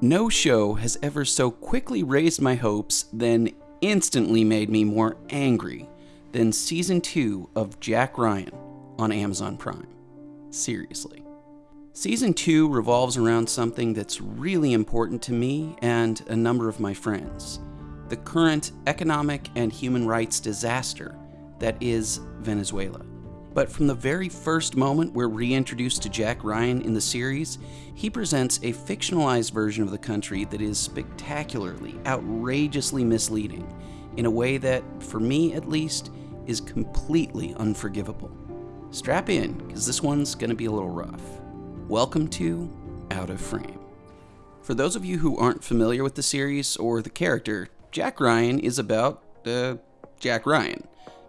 No show has ever so quickly raised my hopes, then instantly made me more angry than season 2 of Jack Ryan on Amazon Prime. Seriously. Season 2 revolves around something that's really important to me and a number of my friends the current economic and human rights disaster that is Venezuela. But from the very first moment we're reintroduced to Jack Ryan in the series, he presents a fictionalized version of the country that is spectacularly, outrageously misleading, in a way that, for me at least, is completely unforgivable. Strap in, because this one's going to be a little rough. Welcome to Out of Frame. For those of you who aren't familiar with the series or the character, Jack Ryan is about, uh, Jack Ryan.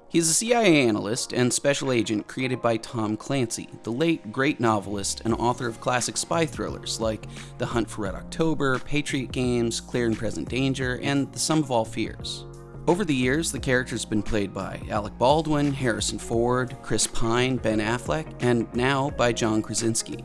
He's a CIA analyst and special agent created by Tom Clancy, the late great novelist and author of classic spy thrillers like The Hunt for Red October, Patriot Games, Clear and Present Danger, and The Sum of All Fears. Over the years, the character's been played by Alec Baldwin, Harrison Ford, Chris Pine, Ben Affleck, and now by John Krasinski.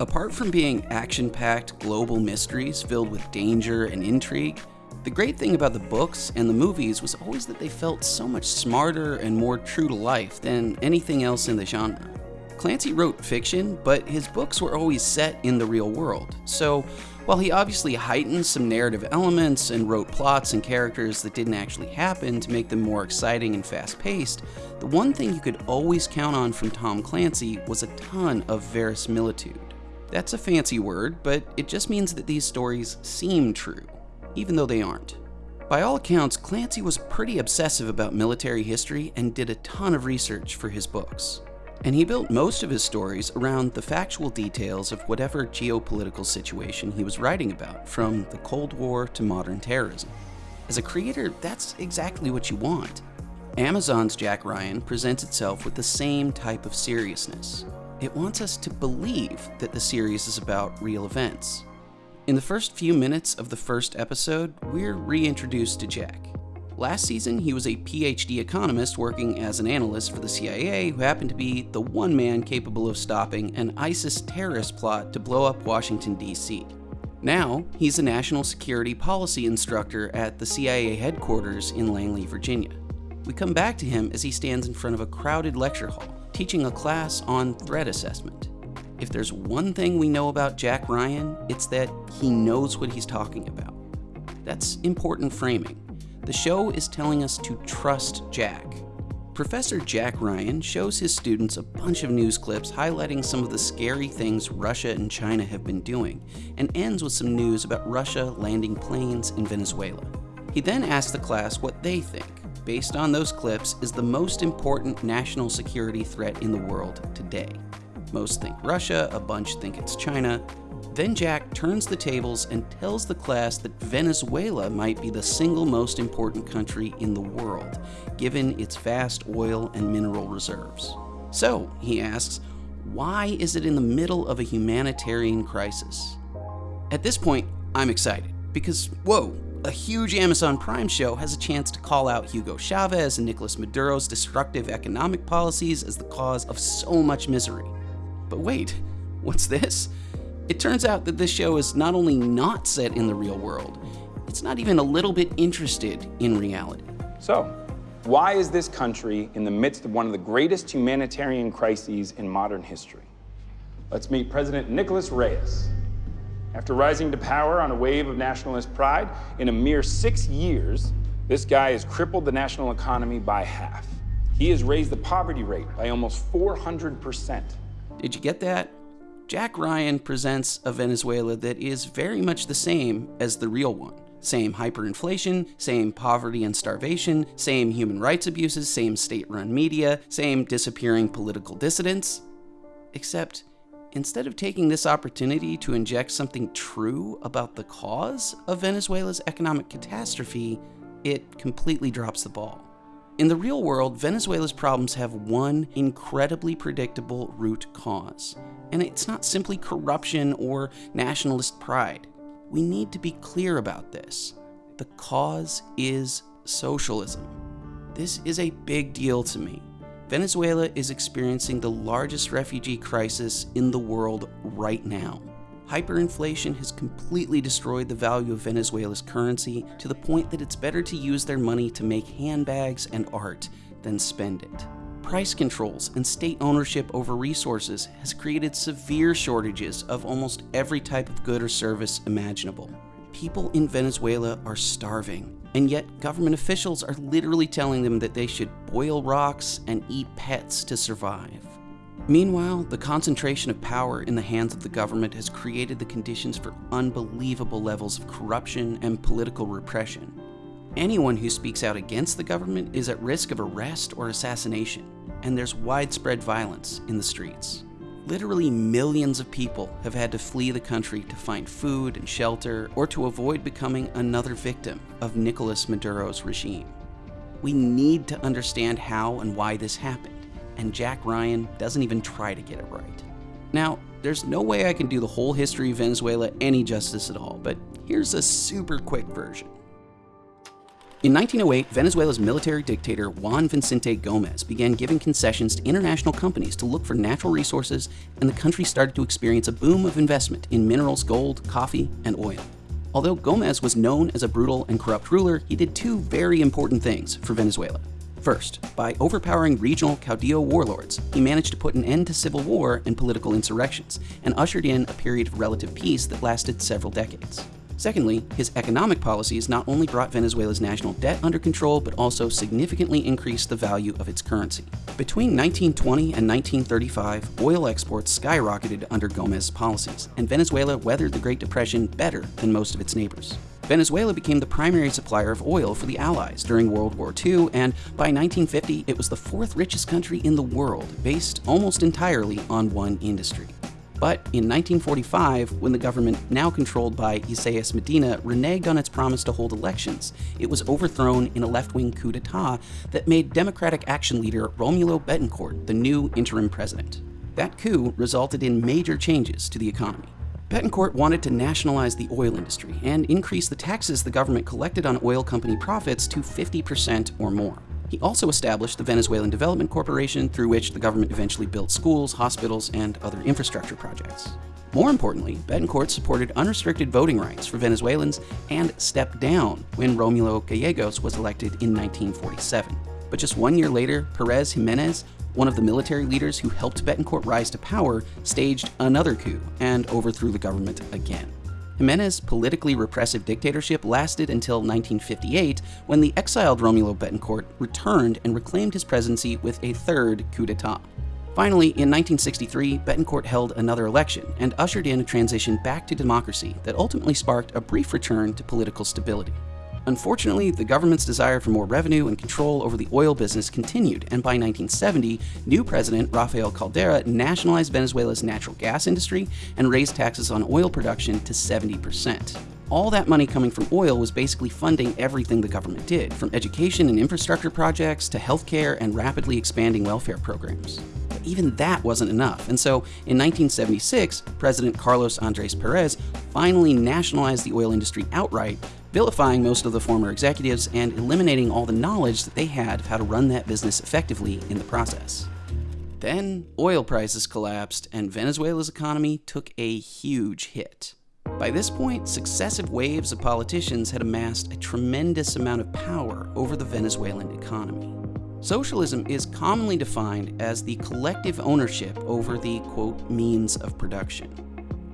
Apart from being action packed global mysteries filled with danger and intrigue, the great thing about the books and the movies was always that they felt so much smarter and more true to life than anything else in the genre. Clancy wrote fiction, but his books were always set in the real world, so while he obviously heightened some narrative elements and wrote plots and characters that didn't actually happen to make them more exciting and fast paced, the one thing you could always count on from Tom Clancy was a ton of verisimilitude. That's a fancy word, but it just means that these stories seem true even though they aren't. By all accounts, Clancy was pretty obsessive about military history and did a ton of research for his books. And he built most of his stories around the factual details of whatever geopolitical situation he was writing about, from the Cold War to modern terrorism. As a creator, that's exactly what you want. Amazon's Jack Ryan presents itself with the same type of seriousness. It wants us to believe that the series is about real events, in the first few minutes of the first episode, we're reintroduced to Jack. Last season, he was a PhD economist working as an analyst for the CIA who happened to be the one man capable of stopping an ISIS terrorist plot to blow up Washington, D.C. Now, he's a national security policy instructor at the CIA headquarters in Langley, Virginia. We come back to him as he stands in front of a crowded lecture hall, teaching a class on threat assessment. If there's one thing we know about Jack Ryan, it's that he knows what he's talking about. That's important framing. The show is telling us to trust Jack. Professor Jack Ryan shows his students a bunch of news clips highlighting some of the scary things Russia and China have been doing, and ends with some news about Russia landing planes in Venezuela. He then asks the class what they think, based on those clips, is the most important national security threat in the world today. Most think Russia, a bunch think it's China. Then Jack turns the tables and tells the class that Venezuela might be the single most important country in the world, given its vast oil and mineral reserves. So, he asks, why is it in the middle of a humanitarian crisis? At this point, I'm excited because, whoa, a huge Amazon Prime show has a chance to call out Hugo Chavez and Nicolas Maduro's destructive economic policies as the cause of so much misery. But wait, what's this? It turns out that this show is not only not set in the real world, it's not even a little bit interested in reality. So, why is this country in the midst of one of the greatest humanitarian crises in modern history? Let's meet President Nicolas Reyes. After rising to power on a wave of nationalist pride, in a mere six years, this guy has crippled the national economy by half. He has raised the poverty rate by almost 400 percent. Did you get that? Jack Ryan presents a Venezuela that is very much the same as the real one. Same hyperinflation, same poverty and starvation, same human rights abuses, same state run media, same disappearing political dissidents. Except, instead of taking this opportunity to inject something true about the cause of Venezuela's economic catastrophe, it completely drops the ball. In the real world, Venezuela's problems have one incredibly predictable root cause, and it's not simply corruption or nationalist pride. We need to be clear about this. The cause is socialism. This is a big deal to me. Venezuela is experiencing the largest refugee crisis in the world right now. Hyperinflation has completely destroyed the value of Venezuela's currency to the point that it's better to use their money to make handbags and art than spend it. Price controls and state ownership over resources has created severe shortages of almost every type of good or service imaginable. People in Venezuela are starving, and yet government officials are literally telling them that they should boil rocks and eat pets to survive. Meanwhile, the concentration of power in the hands of the government has created the conditions for unbelievable levels of corruption and political repression. Anyone who speaks out against the government is at risk of arrest or assassination, and there's widespread violence in the streets. Literally millions of people have had to flee the country to find food and shelter or to avoid becoming another victim of Nicolas Maduro's regime. We need to understand how and why this happened and Jack Ryan doesn't even try to get it right. Now, there's no way I can do the whole history of Venezuela any justice at all, but here's a super quick version. In 1908, Venezuela's military dictator Juan Vicente Gomez began giving concessions to international companies to look for natural resources, and the country started to experience a boom of investment in minerals, gold, coffee, and oil. Although Gomez was known as a brutal and corrupt ruler, he did two very important things for Venezuela. First, by overpowering regional Caudillo warlords, he managed to put an end to civil war and political insurrections, and ushered in a period of relative peace that lasted several decades. Secondly, his economic policies not only brought Venezuela's national debt under control, but also significantly increased the value of its currency. Between 1920 and 1935, oil exports skyrocketed under Gomez's policies, and Venezuela weathered the Great Depression better than most of its neighbors. Venezuela became the primary supplier of oil for the Allies during World War II, and by 1950, it was the fourth richest country in the world, based almost entirely on one industry. But in 1945, when the government, now controlled by Isaias Medina, reneged on its promise to hold elections, it was overthrown in a left wing coup d'etat that made Democratic Action leader Romulo Betancourt the new interim president. That coup resulted in major changes to the economy. Betancourt wanted to nationalize the oil industry and increase the taxes the government collected on oil company profits to 50% or more. He also established the Venezuelan Development Corporation, through which the government eventually built schools, hospitals, and other infrastructure projects. More importantly, Betancourt supported unrestricted voting rights for Venezuelans and stepped down when Romulo Gallegos was elected in 1947. But just one year later, Perez Jimenez one of the military leaders who helped Betancourt rise to power, staged another coup and overthrew the government again. Jimenez's politically repressive dictatorship lasted until 1958, when the exiled Romulo Betancourt returned and reclaimed his presidency with a third coup d'etat. Finally, in 1963, Betancourt held another election and ushered in a transition back to democracy that ultimately sparked a brief return to political stability. Unfortunately, the government's desire for more revenue and control over the oil business continued, and by 1970, new president Rafael Caldera nationalized Venezuela's natural gas industry and raised taxes on oil production to 70%. All that money coming from oil was basically funding everything the government did, from education and infrastructure projects to healthcare and rapidly expanding welfare programs. But even that wasn't enough, and so in 1976, President Carlos Andres Perez finally nationalized the oil industry outright vilifying most of the former executives and eliminating all the knowledge that they had of how to run that business effectively in the process. Then, oil prices collapsed and Venezuela's economy took a huge hit. By this point, successive waves of politicians had amassed a tremendous amount of power over the Venezuelan economy. Socialism is commonly defined as the collective ownership over the, quote, means of production.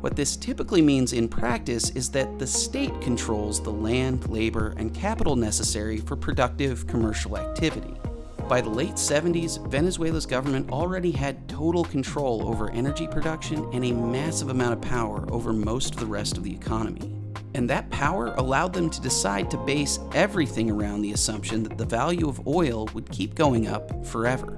What this typically means in practice is that the state controls the land, labor, and capital necessary for productive commercial activity. By the late 70s, Venezuela's government already had total control over energy production and a massive amount of power over most of the rest of the economy. And that power allowed them to decide to base everything around the assumption that the value of oil would keep going up forever.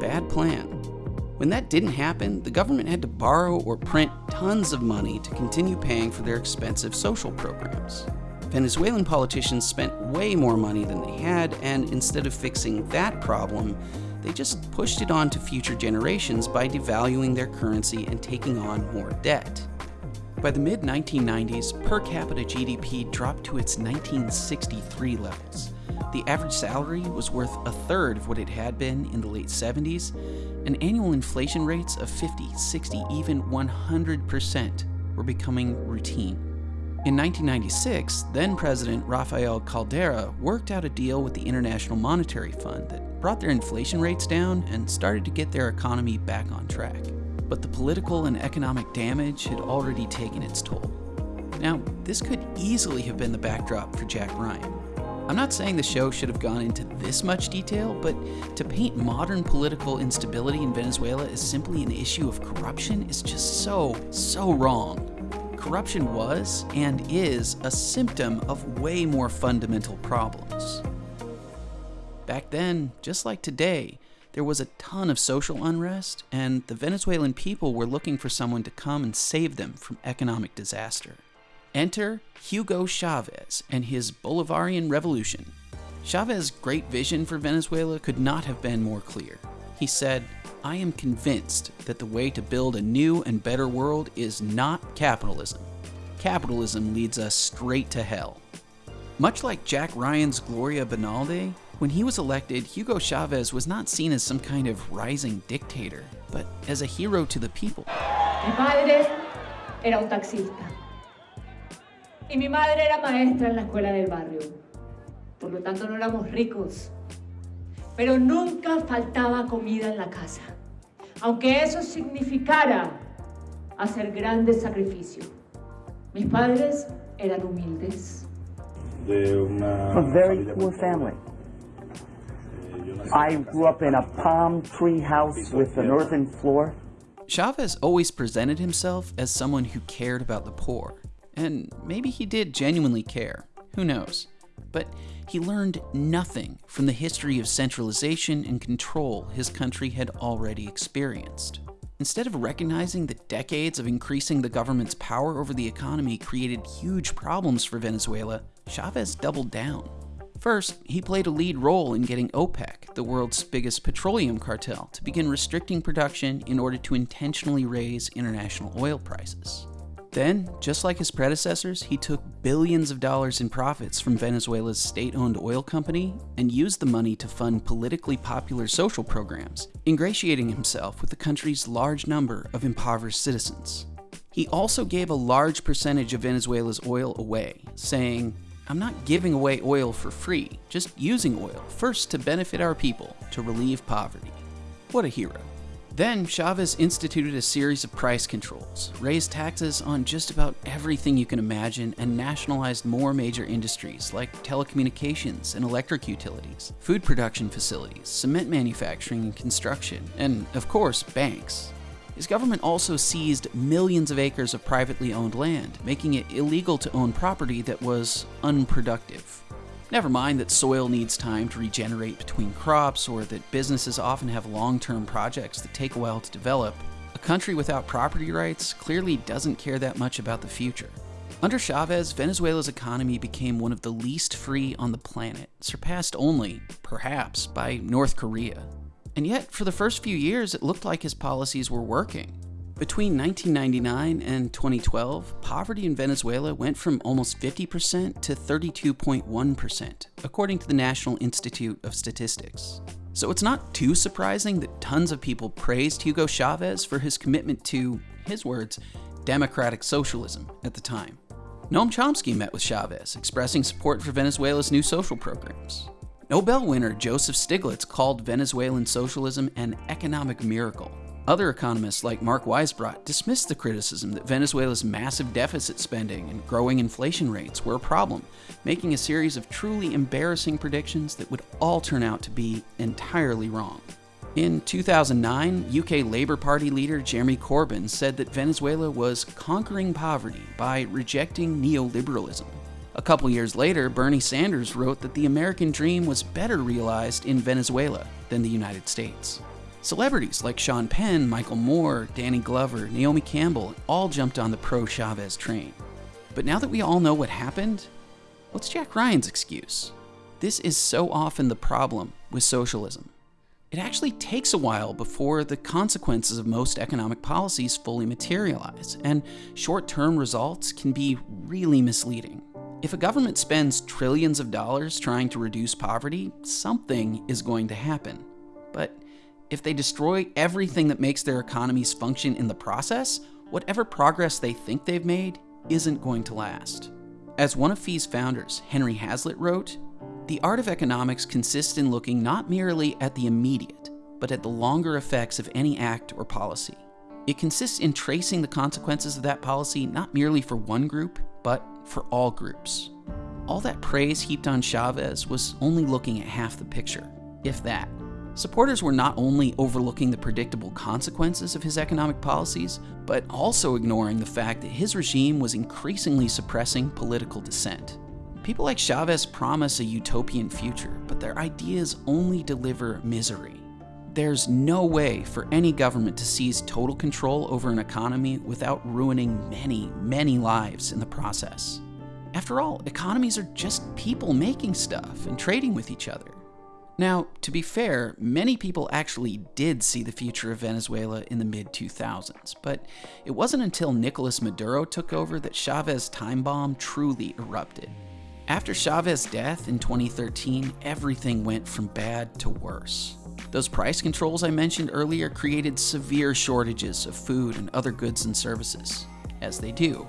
Bad plan. When that didn't happen, the government had to borrow or print tons of money to continue paying for their expensive social programs. Venezuelan politicians spent way more money than they had, and instead of fixing that problem, they just pushed it on to future generations by devaluing their currency and taking on more debt. By the mid 1990s, per capita GDP dropped to its 1963 levels. The average salary was worth a third of what it had been in the late 70s, and annual inflation rates of 50, 60, even 100% were becoming routine. In 1996, then President Rafael Caldera worked out a deal with the International Monetary Fund that brought their inflation rates down and started to get their economy back on track. But the political and economic damage had already taken its toll. Now, this could easily have been the backdrop for Jack Ryan. I'm not saying the show should have gone into this much detail, but to paint modern political instability in Venezuela as simply an issue of corruption is just so, so wrong. Corruption was and is a symptom of way more fundamental problems. Back then, just like today, there was a ton of social unrest, and the Venezuelan people were looking for someone to come and save them from economic disaster. Enter Hugo Chavez and his Bolivarian Revolution. Chavez's great vision for Venezuela could not have been more clear. He said, I am convinced that the way to build a new and better world is not capitalism. Capitalism leads us straight to hell. Much like Jack Ryan's Gloria Bonalde, when he was elected, Hugo Chavez was not seen as some kind of rising dictator, but as a hero to the people. Mi padre era un taxista. Y mi madre era maestra en la escuela del barrio. Por lo tanto, no éramos ricos. Pero nunca faltaba comida en la casa. Aunque eso significara hacer grandes sacrificios. Mis padres eran humildes. De una A very familia poor family. Eh, I grew up in a palm tree house with an earthen floor. Chavez always presented himself as someone who cared about the poor. And maybe he did genuinely care. Who knows? But he learned nothing from the history of centralization and control his country had already experienced. Instead of recognizing that decades of increasing the government's power over the economy created huge problems for Venezuela, Chavez doubled down. First, he played a lead role in getting OPEC, the world's biggest petroleum cartel, to begin restricting production in order to intentionally raise international oil prices. Then, just like his predecessors, he took billions of dollars in profits from Venezuela's state owned oil company and used the money to fund politically popular social programs, ingratiating himself with the country's large number of impoverished citizens. He also gave a large percentage of Venezuela's oil away, saying, I'm not giving away oil for free, just using oil, first to benefit our people, to relieve poverty. What a hero. Then Chavez instituted a series of price controls, raised taxes on just about everything you can imagine, and nationalized more major industries like telecommunications and electric utilities, food production facilities, cement manufacturing and construction, and, of course, banks. His government also seized millions of acres of privately owned land, making it illegal to own property that was unproductive. Never mind that soil needs time to regenerate between crops or that businesses often have long term projects that take a while to develop. A country without property rights clearly doesn't care that much about the future. Under Chavez, Venezuela's economy became one of the least free on the planet, surpassed only, perhaps, by North Korea. And yet, for the first few years, it looked like his policies were working. Between 1999 and 2012, poverty in Venezuela went from almost 50% to 32.1%, according to the National Institute of Statistics. So it's not too surprising that tons of people praised Hugo Chavez for his commitment to, his words, democratic socialism at the time. Noam Chomsky met with Chavez, expressing support for Venezuela's new social programs. Nobel winner Joseph Stiglitz called Venezuelan socialism an economic miracle. Other economists like Mark Weisbrot dismissed the criticism that Venezuela's massive deficit spending and growing inflation rates were a problem, making a series of truly embarrassing predictions that would all turn out to be entirely wrong. In 2009, UK Labour Party leader Jeremy Corbyn said that Venezuela was conquering poverty by rejecting neoliberalism. A couple years later, Bernie Sanders wrote that the American dream was better realized in Venezuela than the United States. Celebrities like Sean Penn, Michael Moore, Danny Glover, Naomi Campbell all jumped on the pro Chavez train. But now that we all know what happened, what's Jack Ryan's excuse? This is so often the problem with socialism. It actually takes a while before the consequences of most economic policies fully materialize, and short term results can be really misleading. If a government spends trillions of dollars trying to reduce poverty, something is going to happen. If they destroy everything that makes their economies function in the process, whatever progress they think they've made isn't going to last. As one of FEE's founders, Henry Hazlitt, wrote, the art of economics consists in looking not merely at the immediate, but at the longer effects of any act or policy. It consists in tracing the consequences of that policy not merely for one group, but for all groups. All that praise heaped on Chavez was only looking at half the picture, if that. Supporters were not only overlooking the predictable consequences of his economic policies, but also ignoring the fact that his regime was increasingly suppressing political dissent. People like Chavez promise a utopian future, but their ideas only deliver misery. There's no way for any government to seize total control over an economy without ruining many, many lives in the process. After all, economies are just people making stuff and trading with each other. Now, to be fair, many people actually did see the future of Venezuela in the mid 2000s, but it wasn't until Nicolas Maduro took over that Chavez time bomb truly erupted. After Chavez's death in 2013, everything went from bad to worse. Those price controls I mentioned earlier created severe shortages of food and other goods and services, as they do.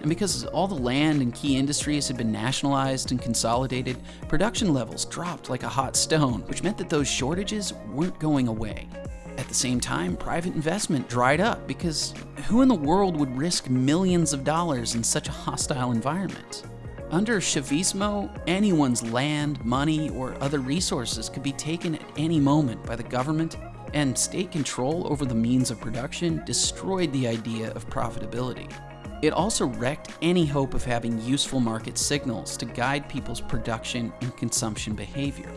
And because all the land and key industries had been nationalized and consolidated, production levels dropped like a hot stone, which meant that those shortages weren't going away. At the same time, private investment dried up because who in the world would risk millions of dollars in such a hostile environment? Under Chavismo, anyone's land, money, or other resources could be taken at any moment by the government, and state control over the means of production destroyed the idea of profitability. It also wrecked any hope of having useful market signals to guide people's production and consumption behavior.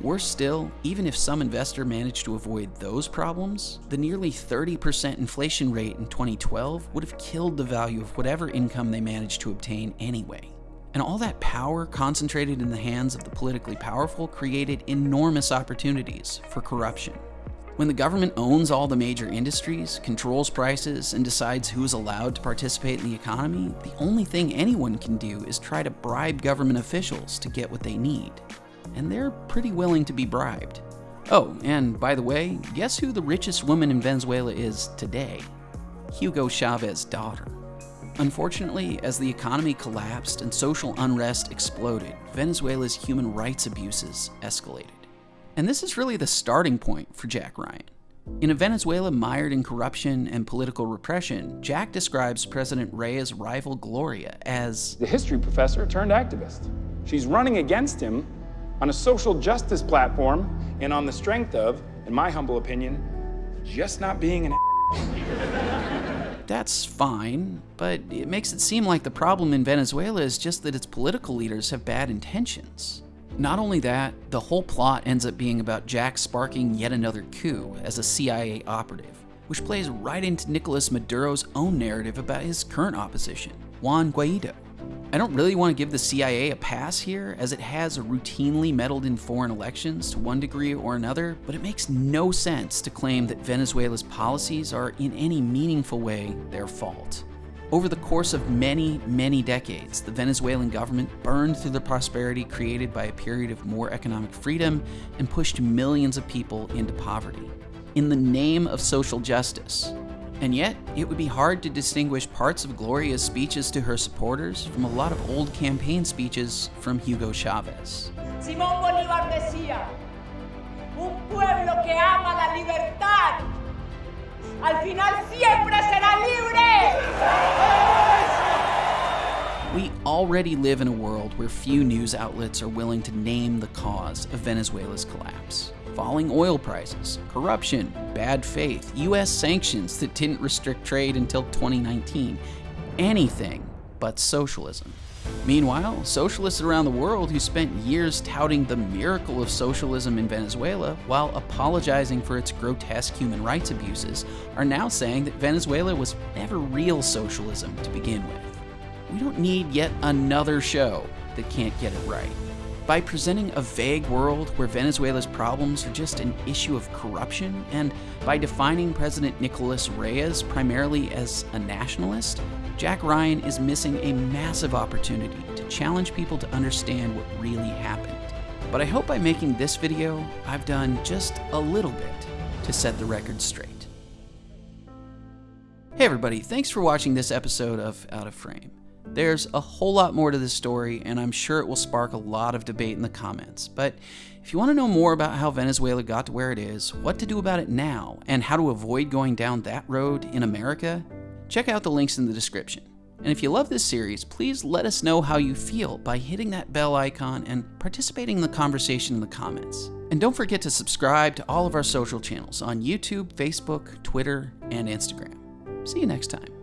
Worse still, even if some investor managed to avoid those problems, the nearly 30% inflation rate in 2012 would have killed the value of whatever income they managed to obtain anyway. And all that power concentrated in the hands of the politically powerful created enormous opportunities for corruption. When the government owns all the major industries, controls prices, and decides who's allowed to participate in the economy, the only thing anyone can do is try to bribe government officials to get what they need. And they're pretty willing to be bribed. Oh, and by the way, guess who the richest woman in Venezuela is today? Hugo Chavez's daughter. Unfortunately, as the economy collapsed and social unrest exploded, Venezuela's human rights abuses escalated. And this is really the starting point for Jack Ryan. In a Venezuela mired in corruption and political repression, Jack describes President Reyes' rival Gloria as the history professor turned activist. She's running against him on a social justice platform and on the strength of, in my humble opinion, just not being an That's fine, but it makes it seem like the problem in Venezuela is just that its political leaders have bad intentions. Not only that, the whole plot ends up being about Jack sparking yet another coup as a CIA operative, which plays right into Nicolas Maduro's own narrative about his current opposition, Juan Guaido. I don't really want to give the CIA a pass here, as it has routinely meddled in foreign elections to one degree or another, but it makes no sense to claim that Venezuela's policies are in any meaningful way their fault. Over the course of many, many decades, the Venezuelan government burned through the prosperity created by a period of more economic freedom and pushed millions of people into poverty. In the name of social justice. And yet, it would be hard to distinguish parts of Gloria's speeches to her supporters from a lot of old campaign speeches from Hugo Chavez. Simón Bolívar decía, un pueblo que ama la libertad al final siempre será libre. We already live in a world where few news outlets are willing to name the cause of Venezuela's collapse. Falling oil prices, corruption, bad faith, US sanctions that didn't restrict trade until 2019. Anything but socialism. Meanwhile, socialists around the world who spent years touting the miracle of socialism in Venezuela while apologizing for its grotesque human rights abuses are now saying that Venezuela was never real socialism to begin with. We don't need yet another show that can't get it right. By presenting a vague world where Venezuela's problems are just an issue of corruption, and by defining President Nicolas Reyes primarily as a nationalist, Jack Ryan is missing a massive opportunity to challenge people to understand what really happened. But I hope by making this video, I've done just a little bit to set the record straight. Hey, everybody, thanks for watching this episode of Out of Frame. There's a whole lot more to this story, and I'm sure it will spark a lot of debate in the comments. But if you want to know more about how Venezuela got to where it is, what to do about it now, and how to avoid going down that road in America, check out the links in the description. And if you love this series, please let us know how you feel by hitting that bell icon and participating in the conversation in the comments. And don't forget to subscribe to all of our social channels on YouTube, Facebook, Twitter, and Instagram. See you next time.